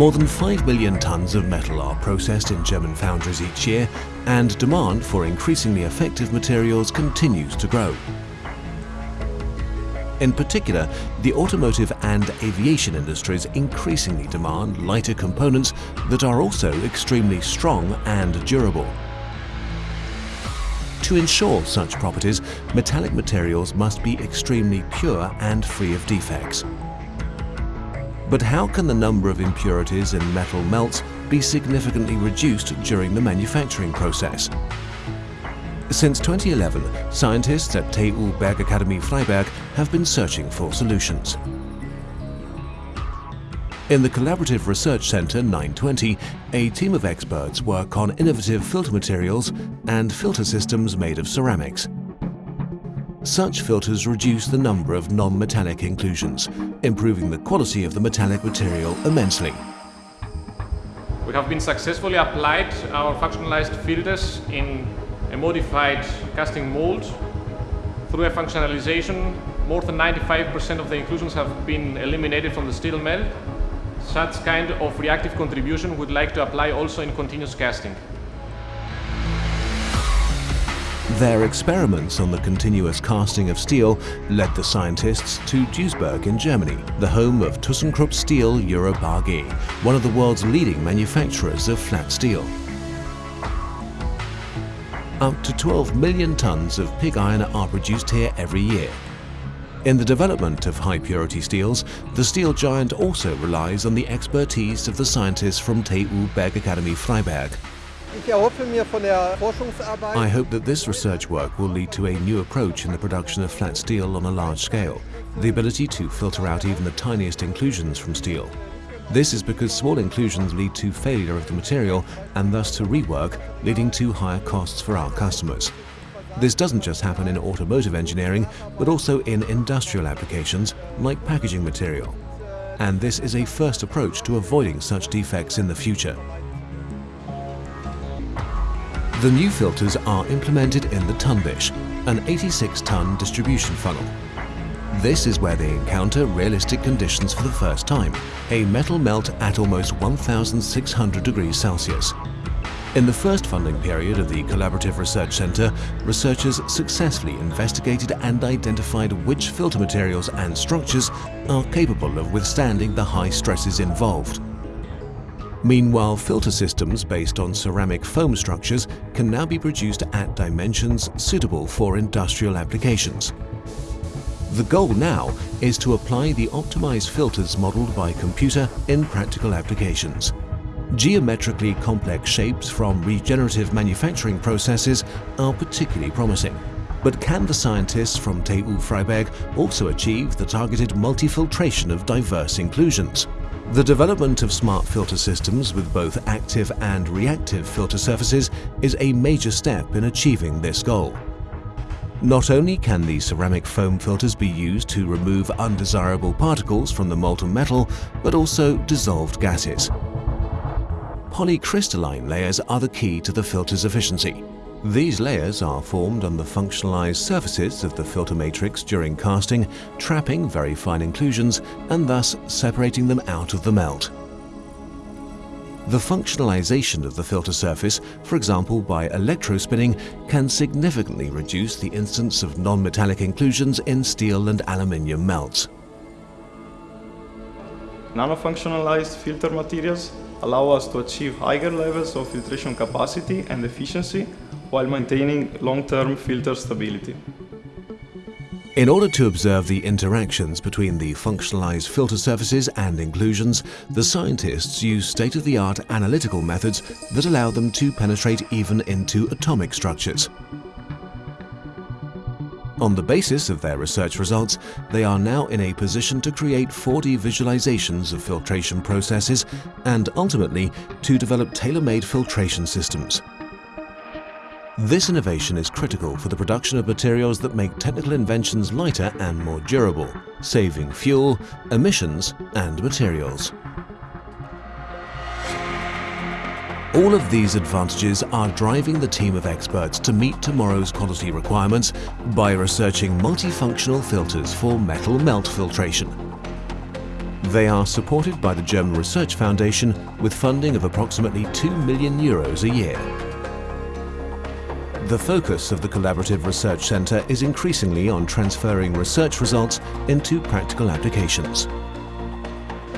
More than 5 million tons of metal are processed in German foundries each year and demand for increasingly effective materials continues to grow. In particular, the automotive and aviation industries increasingly demand lighter components that are also extremely strong and durable. To ensure such properties, metallic materials must be extremely pure and free of defects. But how can the number of impurities in metal melts be significantly reduced during the manufacturing process? Since 2011, scientists at TU Bergakademie Freiberg have been searching for solutions. In the Collaborative Research Centre 920, a team of experts work on innovative filter materials and filter systems made of ceramics. Such filters reduce the number of non-metallic inclusions, improving the quality of the metallic material immensely. We have been successfully applied our functionalized filters in a modified casting mold. Through a functionalization, more than 95% of the inclusions have been eliminated from the steel melt. Such kind of reactive contribution we'd like to apply also in continuous casting. Their experiments on the continuous casting of steel led the scientists to Duisburg in Germany, the home of ThyssenKrupp Steel Europe AG, one of the world's leading manufacturers of flat steel up to 12 million tonnes of pig iron are produced here every year. In the development of high-purity steels, the steel giant also relies on the expertise of the scientists from TU Bergakademie Freiberg. I hope that this research work will lead to a new approach in the production of flat steel on a large scale, the ability to filter out even the tiniest inclusions from steel. This is because small inclusions lead to failure of the material and thus to rework, leading to higher costs for our customers. This doesn't just happen in automotive engineering, but also in industrial applications like packaging material. And this is a first approach to avoiding such defects in the future. The new filters are implemented in the Tundish, an 86-ton distribution funnel. This is where they encounter realistic conditions for the first time, a metal melt at almost 1600 degrees Celsius. In the first funding period of the Collaborative Research Centre, researchers successfully investigated and identified which filter materials and structures are capable of withstanding the high stresses involved. Meanwhile, filter systems based on ceramic foam structures can now be produced at dimensions suitable for industrial applications. The goal now is to apply the optimized filters modeled by computer in practical applications. Geometrically complex shapes from regenerative manufacturing processes are particularly promising. But can the scientists from TU Freiberg also achieve the targeted multifiltration of diverse inclusions? The development of smart filter systems with both active and reactive filter surfaces is a major step in achieving this goal. Not only can the ceramic foam filters be used to remove undesirable particles from the molten metal, but also dissolved gases. Polycrystalline layers are the key to the filter's efficiency. These layers are formed on the functionalized surfaces of the filter matrix during casting, trapping very fine inclusions and thus separating them out of the melt. The functionalization of the filter surface, for example by electrospinning, can significantly reduce the instance of non-metallic inclusions in steel and aluminium melts. Nano-functionalized filter materials allow us to achieve higher levels of filtration capacity and efficiency while maintaining long-term filter stability. In order to observe the interactions between the functionalized filter surfaces and inclusions, the scientists use state-of-the-art analytical methods that allow them to penetrate even into atomic structures. On the basis of their research results, they are now in a position to create 4D visualizations of filtration processes and ultimately to develop tailor-made filtration systems. This innovation is critical for the production of materials that make technical inventions lighter and more durable, saving fuel, emissions and materials. All of these advantages are driving the team of experts to meet tomorrow's quality requirements by researching multifunctional filters for metal melt filtration. They are supported by the German Research Foundation with funding of approximately 2 million euros a year. The focus of the Collaborative Research Centre is increasingly on transferring research results into practical applications.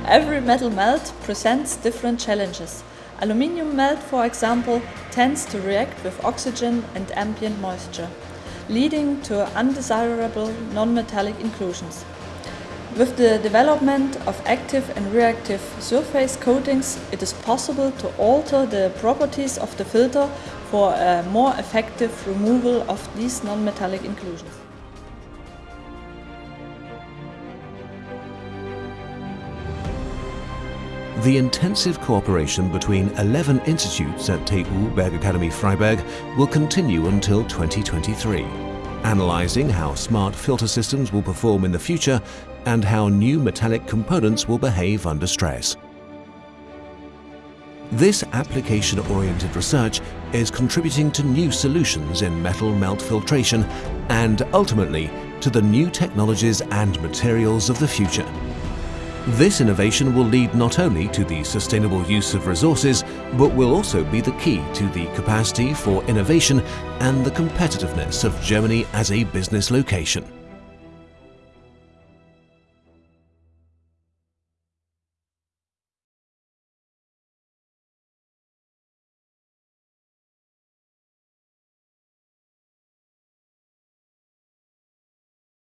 Every metal melt presents different challenges. Aluminium melt, for example, tends to react with oxygen and ambient moisture, leading to undesirable non-metallic inclusions. With the development of active and reactive surface coatings, it is possible to alter the properties of the filter for a more effective removal of these non-metallic inclusions. The intensive cooperation between 11 institutes at TU Bergakademie Freiberg will continue until 2023, analysing how smart filter systems will perform in the future and how new metallic components will behave under stress. This application-oriented research is contributing to new solutions in metal melt filtration and ultimately to the new technologies and materials of the future. This innovation will lead not only to the sustainable use of resources, but will also be the key to the capacity for innovation and the competitiveness of Germany as a business location.